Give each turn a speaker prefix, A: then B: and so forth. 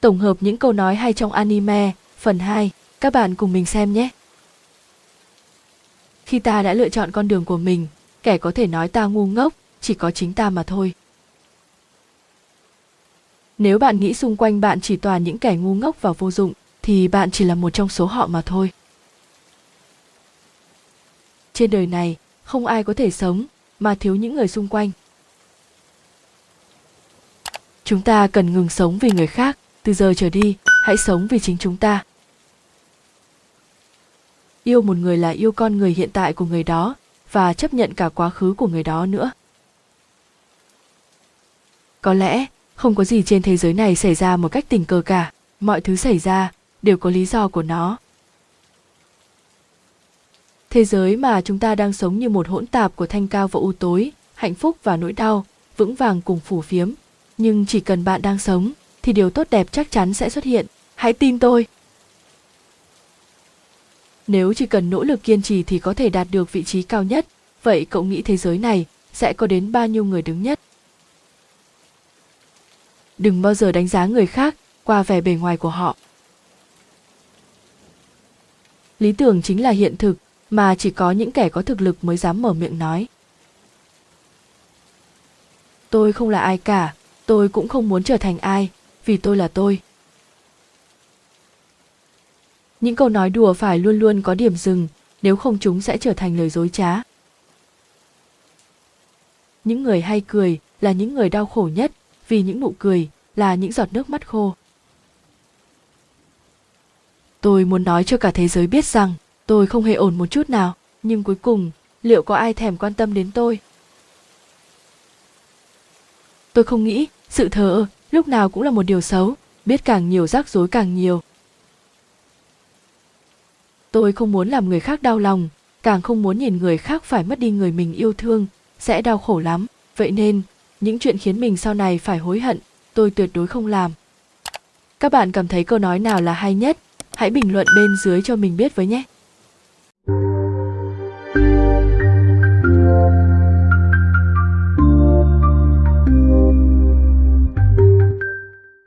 A: Tổng hợp những câu nói hay trong anime, phần 2, các bạn cùng mình xem nhé. Khi ta đã lựa chọn con đường của mình, kẻ có thể nói ta ngu ngốc, chỉ có chính ta mà thôi. Nếu bạn nghĩ xung quanh bạn chỉ toàn những kẻ ngu ngốc và vô dụng, thì bạn chỉ là một trong số họ mà thôi. Trên đời này, không ai có thể sống mà thiếu những người xung quanh. Chúng ta cần ngừng sống vì người khác, từ giờ trở đi, hãy sống vì chính chúng ta. Yêu một người là yêu con người hiện tại của người đó và chấp nhận cả quá khứ của người đó nữa. Có lẽ, không có gì trên thế giới này xảy ra một cách tình cờ cả, mọi thứ xảy ra đều có lý do của nó. Thế giới mà chúng ta đang sống như một hỗn tạp của thanh cao và u tối, hạnh phúc và nỗi đau, vững vàng cùng phủ phiếm. Nhưng chỉ cần bạn đang sống, thì điều tốt đẹp chắc chắn sẽ xuất hiện. Hãy tin tôi. Nếu chỉ cần nỗ lực kiên trì thì có thể đạt được vị trí cao nhất, vậy cậu nghĩ thế giới này sẽ có đến bao nhiêu người đứng nhất? Đừng bao giờ đánh giá người khác qua vẻ bề ngoài của họ. Lý tưởng chính là hiện thực mà chỉ có những kẻ có thực lực mới dám mở miệng nói. Tôi không là ai cả, tôi cũng không muốn trở thành ai, vì tôi là tôi. Những câu nói đùa phải luôn luôn có điểm dừng, nếu không chúng sẽ trở thành lời dối trá. Những người hay cười là những người đau khổ nhất, vì những nụ cười là những giọt nước mắt khô. Tôi muốn nói cho cả thế giới biết rằng tôi không hề ổn một chút nào, nhưng cuối cùng, liệu có ai thèm quan tâm đến tôi? Tôi không nghĩ sự thờ ơ lúc nào cũng là một điều xấu, biết càng nhiều rắc rối càng nhiều. Tôi không muốn làm người khác đau lòng, càng không muốn nhìn người khác phải mất đi người mình yêu thương, sẽ đau khổ lắm. Vậy nên, những chuyện khiến mình sau này phải hối hận, tôi tuyệt đối không làm. Các bạn cảm thấy câu nói nào là hay nhất? Hãy bình luận bên dưới cho mình biết với nhé.